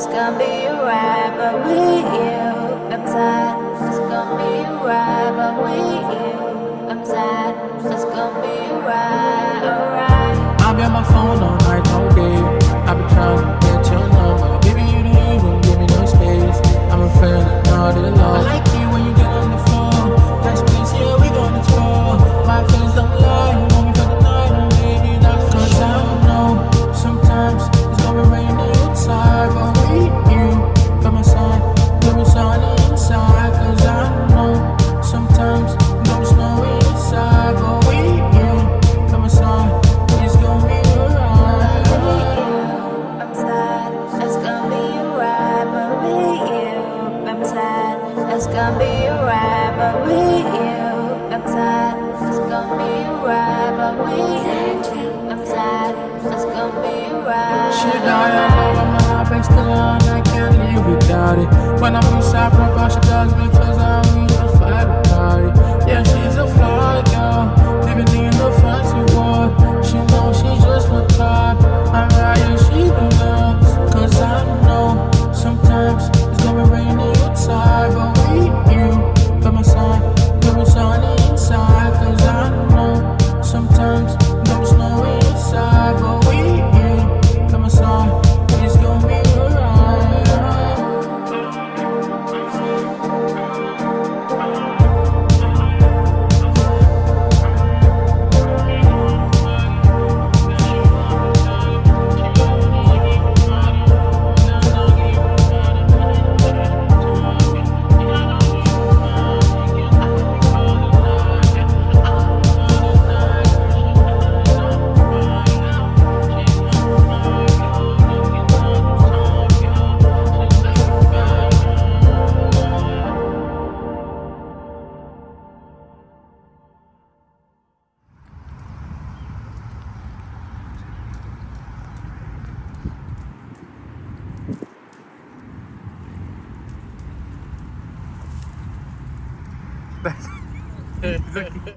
It's gonna be alright, but with you, I'm sad. It's gonna be alright, but with you, I'm sad. It's gonna be alright, alright. right, but we. I'm tired, it's gonna be but we. I'm tired, it's gonna be my heart breaks the I can't live without it. When I'm inside, my she does because I'm used That's exactly.